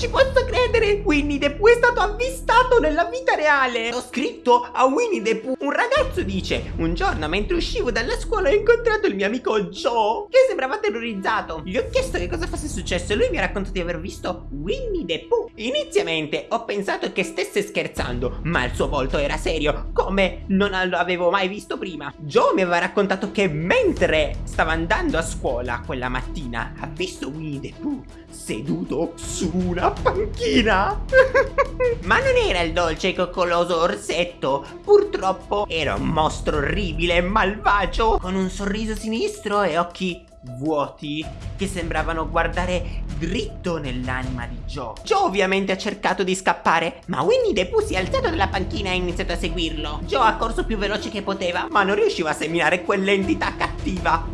ci posso credere! Winnie the Pooh è stato avvistato nella vita reale! Ho scritto a Winnie the Pooh. Un ragazzo dice, un giorno mentre uscivo dalla scuola ho incontrato il mio amico Joe, che sembrava terrorizzato. Gli ho chiesto che cosa fosse successo e lui mi ha raccontato di aver visto Winnie the Pooh. Inizialmente ho pensato che stesse scherzando, ma il suo volto era serio, come non lo avevo mai visto prima. Joe mi aveva raccontato che mentre stava andando a scuola quella mattina ha visto Winnie the Pooh seduto su una panchina. Ma non era il dolce e coccoloso orsetto, purtroppo era un mostro orribile e malvagio, con un sorriso sinistro e occhi vuoti che sembravano guardare dritto nell'anima di Joe. Joe ovviamente ha cercato di scappare, ma Winnie the Pooh si è alzato dalla panchina e ha iniziato a seguirlo. Joe ha corso più veloce che poteva, ma non riusciva a seminare quell'entità cattiva,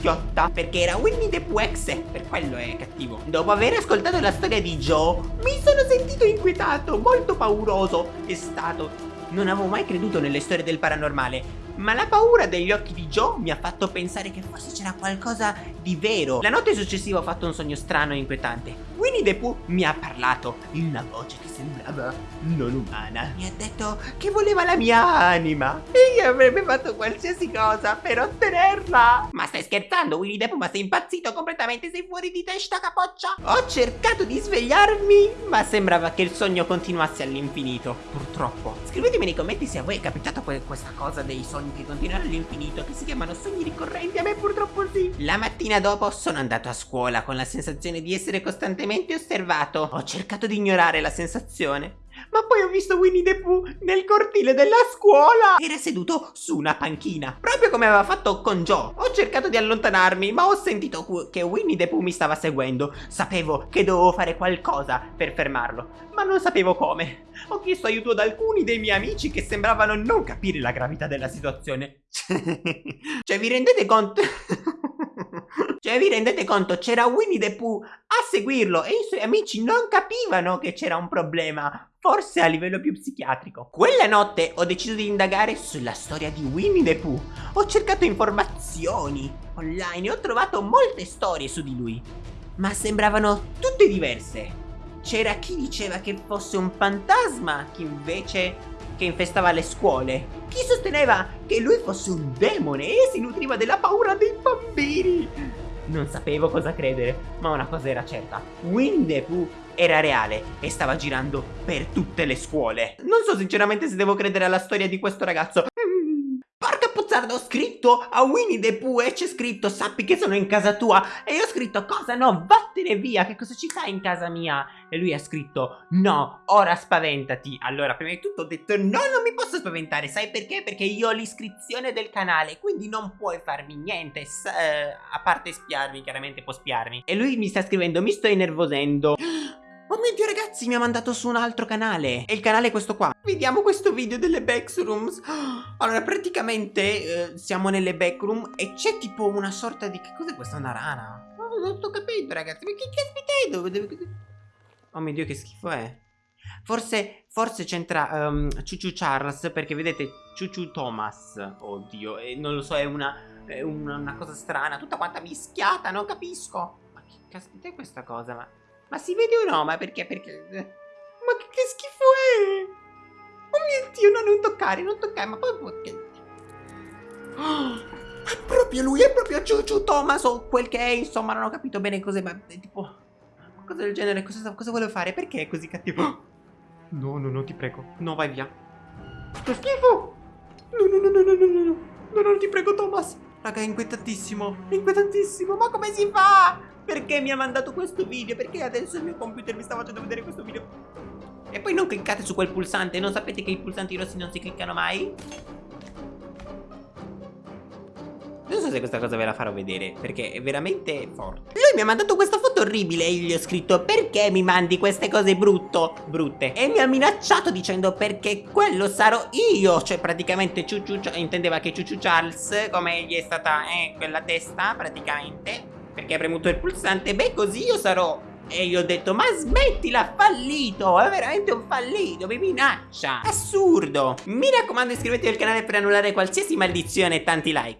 orsacchiotta, perché era Winnie the Pooh per quello è cattivo. Dopo aver ascoltato la storia di Joe, mi sono sentito inquietato, molto pauroso. È stato non avevo mai creduto nelle storie del paranormale, ma la paura degli occhi di Joe mi ha fatto pensare che forse c'era qualcosa di vero. La notte successiva ho fatto un sogno strano e inquietante. Winnie the Pooh mi ha parlato in una voce che sembrava non umana. Mi ha detto che voleva la mia anima e che avrebbe fatto qualsiasi cosa per ottenerla. Ma stai scherzando Winnie the Pooh? Ma sei impazzito completamente? Sei fuori di testa capoccia? Ho cercato di svegliarmi ma sembrava che il sogno continuasse all'infinito. Purtroppo. Scrivetemi nei commenti se a voi è capitata questa cosa dei sogni che continuano all'infinito che si chiamano sogni ricorrenti. A me purtroppo sì. La mattina dopo sono andato a scuola con la sensazione di essere costantemente osservato. Ho cercato di ignorare la sensazione ma poi ho visto Winnie the Pooh nel cortile della scuola. Era seduto su una panchina, proprio come aveva fatto con Joe. Ho cercato di allontanarmi, ma ho sentito che Winnie the Pooh mi stava seguendo. Sapevo che dovevo fare qualcosa per fermarlo, ma non sapevo come. Ho chiesto aiuto ad alcuni dei miei amici che sembravano non capire la gravità della situazione. cioè, vi rendete conto? Cioè vi rendete conto? C'era Winnie the Pooh a seguirlo e i suoi amici non capivano che c'era un problema Forse a livello più psichiatrico. Quella notte ho deciso di indagare sulla storia di Winnie the Pooh. Ho cercato informazioni online e ho trovato molte storie su di lui Ma sembravano tutte diverse. C'era chi diceva che fosse un fantasma Chi invece che infestava le scuole. Chi sosteneva che lui fosse un demone e si nutriva della paura dei bambini non sapevo cosa credere, ma una cosa era certa. Pooh era reale e stava girando per tutte le scuole. Non so sinceramente se devo credere alla storia di questo ragazzo. Puzzarda, ho scritto a Winnie the Pooh e c'è scritto sappi che sono in casa tua. E io ho scritto cosa? No, vattene via, che cosa ci fai in casa mia? E lui ha scritto no, ora spaventati. Allora, prima di tutto ho detto no, non mi posso spaventare. Sai perché? Perché io ho l'iscrizione del canale, quindi non puoi farmi niente. Eh, a parte spiarmi, chiaramente può spiarmi. E lui mi sta scrivendo, mi sto innervosendo. Oh mio dio ragazzi mi ha mandato su un altro canale. E il canale è questo qua. Vediamo questo video delle backrooms. Allora praticamente eh, siamo nelle backroom E c'è tipo una sorta di Che cos'è questa? Una rana? Non sto capendo ragazzi. Ma che caspita è? Oh mio dio che schifo è. Forse, forse c'entra um, Chuchu Charles perché vedete Chuchu Thomas. Oddio, e non lo so, è una, è una, una cosa strana. Tutta quanta mischiata, non capisco. Ma che caspita è questa cosa? Ma ma si vede o no? Ma perché? Perché... Ma che, che schifo è? Oh mio Dio, no, non toccare, non toccare, ma poi... Oh, è proprio lui, è proprio Ciuciu Thomas o quel che è, insomma, non ho capito bene cos'è, ma tipo... Cosa del genere, cosa, cosa vuole fare? Perché è così cattivo? No, no, no, ti prego, no, vai via. Che schifo! No, no, no, no, no, no, no, no, no, ti prego, Thomas. Raga, è inquietatissimo, inquietatissimo, ma come si fa? Perché mi ha mandato questo video? Perché adesso il mio computer mi sta facendo vedere questo video? E poi non cliccate su quel pulsante Non sapete che i pulsanti rossi non si cliccano mai? So se questa cosa ve la farò vedere Perché è veramente forte Lui mi ha mandato questa foto orribile E gli ho scritto Perché mi mandi queste cose brutto, brutte E mi ha minacciato dicendo Perché quello sarò io Cioè praticamente Ciuciu Intendeva che Ciuciu Charles Come gli è stata eh, quella testa praticamente perché hai premuto il pulsante? Beh, così io sarò. E io ho detto, ma smettila, fallito, è veramente un fallito, mi minaccia. Assurdo. Mi raccomando iscrivetevi al canale per annullare qualsiasi maledizione e tanti like.